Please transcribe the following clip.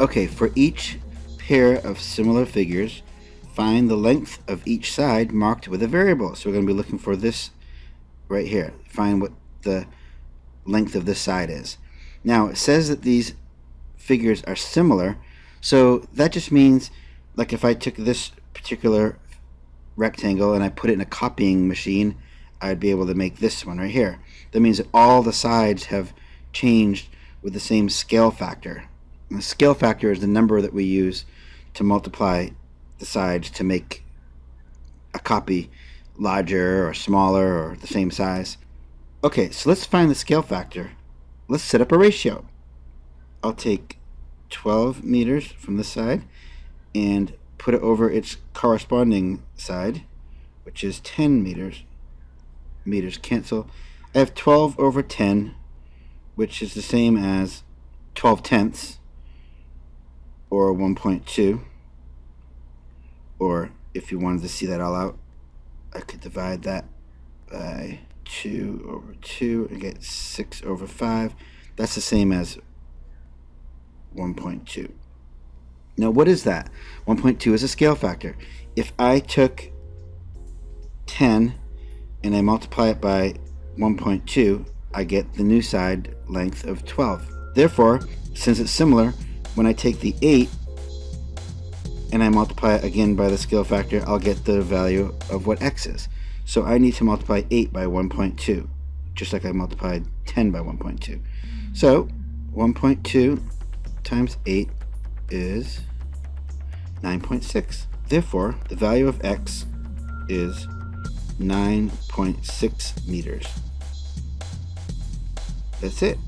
Okay, for each pair of similar figures, find the length of each side marked with a variable. So we're going to be looking for this right here. Find what the length of this side is. Now, it says that these figures are similar, so that just means, like if I took this particular rectangle and I put it in a copying machine, I'd be able to make this one right here. That means that all the sides have changed with the same scale factor. And the scale factor is the number that we use to multiply the sides to make a copy larger or smaller or the same size. Okay, so let's find the scale factor. Let's set up a ratio. I'll take 12 meters from this side and put it over its corresponding side, which is 10 meters. Meters cancel. I have 12 over 10, which is the same as 12 tenths, or 1.2. Or if you wanted to see that all out, I could divide that by 2 over 2 and get 6 over 5. That's the same as 1.2. Now what is that? 1.2 is a scale factor. If I took 10 and I multiply it by 1.2, I get the new side length of 12. Therefore, since it's similar, when I take the 8 and I multiply it again by the scale factor, I'll get the value of what x is. So I need to multiply 8 by 1.2, just like I multiplied 10 by 1.2. So 1.2 times 8 is 9.6. Therefore, the value of x is 9.6 meters. That's it.